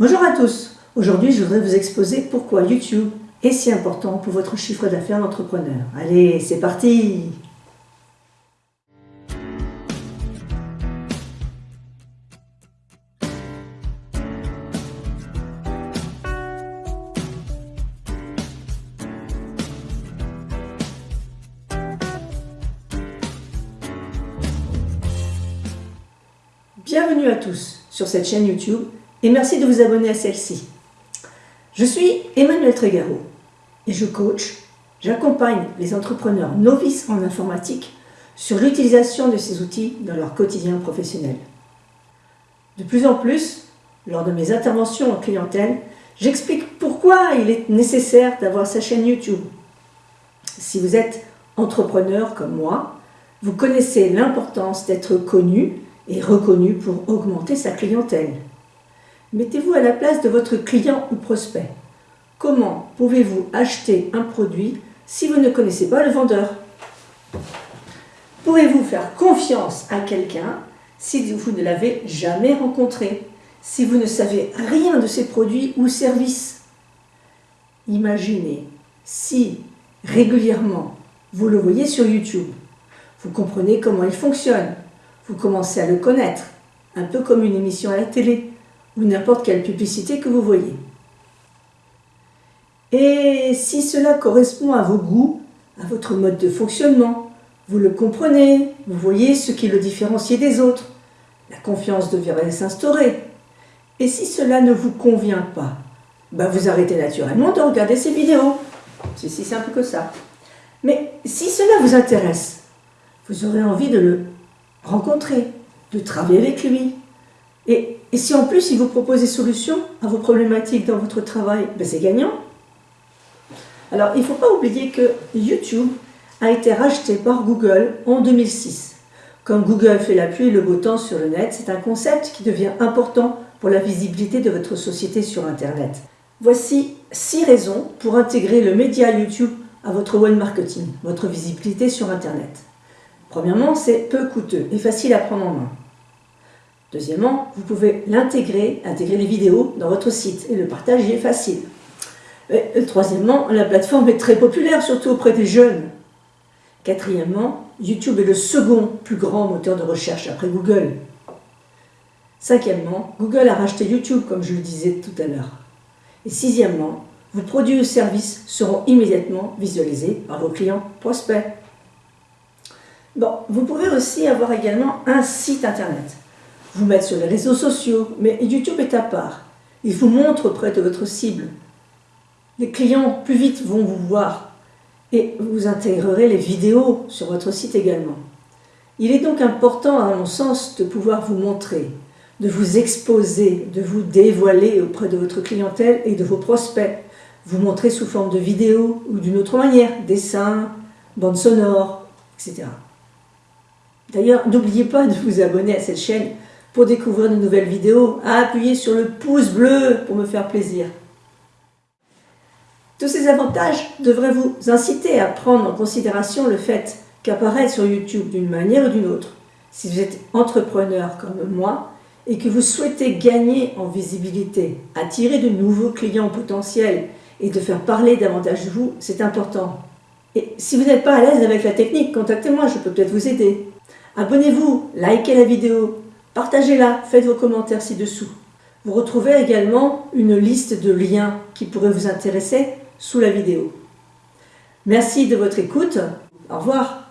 Bonjour à tous, aujourd'hui je voudrais vous exposer pourquoi YouTube est si important pour votre chiffre d'affaires d'entrepreneur. Allez, c'est parti Bienvenue à tous sur cette chaîne YouTube et merci de vous abonner à celle-ci. Je suis Emmanuel Trégaro et je coach, j'accompagne les entrepreneurs novices en informatique sur l'utilisation de ces outils dans leur quotidien professionnel. De plus en plus, lors de mes interventions en clientèle, j'explique pourquoi il est nécessaire d'avoir sa chaîne YouTube. Si vous êtes entrepreneur comme moi, vous connaissez l'importance d'être connu et reconnu pour augmenter sa clientèle. Mettez-vous à la place de votre client ou prospect. Comment pouvez-vous acheter un produit si vous ne connaissez pas le vendeur? Pourrez-vous faire confiance à quelqu'un si vous ne l'avez jamais rencontré, si vous ne savez rien de ses produits ou services? Imaginez si régulièrement vous le voyez sur YouTube, vous comprenez comment il fonctionne, vous commencez à le connaître, un peu comme une émission à la télé ou n'importe quelle publicité que vous voyez. Et si cela correspond à vos goûts, à votre mode de fonctionnement, vous le comprenez, vous voyez ce qui le différencie des autres, la confiance devrait s'instaurer. Et si cela ne vous convient pas, bah vous arrêtez naturellement de regarder ces vidéos. C'est si simple que ça. Mais si cela vous intéresse, vous aurez envie de le rencontrer, de travailler avec lui. Et, si en plus il vous propose des solutions à vos problématiques dans votre travail, ben c'est gagnant. Alors il ne faut pas oublier que YouTube a été racheté par Google en 2006. Comme Google fait la pluie et le beau temps sur le net, c'est un concept qui devient important pour la visibilité de votre société sur Internet. Voici six raisons pour intégrer le média YouTube à votre web marketing, votre visibilité sur Internet. Premièrement, c'est peu coûteux et facile à prendre en main. Deuxièmement, vous pouvez l'intégrer, intégrer les vidéos dans votre site et le partage est facile. Troisièmement, la plateforme est très populaire, surtout auprès des jeunes. Quatrièmement, YouTube est le second plus grand moteur de recherche après Google. Cinquièmement, Google a racheté YouTube, comme je le disais tout à l'heure. Et sixièmement, vos produits ou services seront immédiatement visualisés par vos clients prospects. Bon, vous pouvez aussi avoir également un site internet. Vous mettre sur les réseaux sociaux, mais YouTube est à part. Il vous montre auprès de votre cible. Les clients plus vite vont vous voir et vous intégrerez les vidéos sur votre site également. Il est donc important, à mon sens, de pouvoir vous montrer, de vous exposer, de vous dévoiler auprès de votre clientèle et de vos prospects. Vous montrer sous forme de vidéo ou d'une autre manière, dessin, bande sonore, etc. D'ailleurs, n'oubliez pas de vous abonner à cette chaîne pour découvrir de nouvelles vidéos, à appuyer sur le pouce bleu pour me faire plaisir. Tous ces avantages devraient vous inciter à prendre en considération le fait qu'apparaître sur YouTube d'une manière ou d'une autre, si vous êtes entrepreneur comme moi et que vous souhaitez gagner en visibilité, attirer de nouveaux clients potentiels et de faire parler davantage de vous, c'est important. Et si vous n'êtes pas à l'aise avec la technique, contactez-moi, je peux peut-être vous aider. Abonnez-vous, likez la vidéo, partagez-la, faites vos commentaires ci-dessous. Vous retrouvez également une liste de liens qui pourraient vous intéresser sous la vidéo. Merci de votre écoute. Au revoir.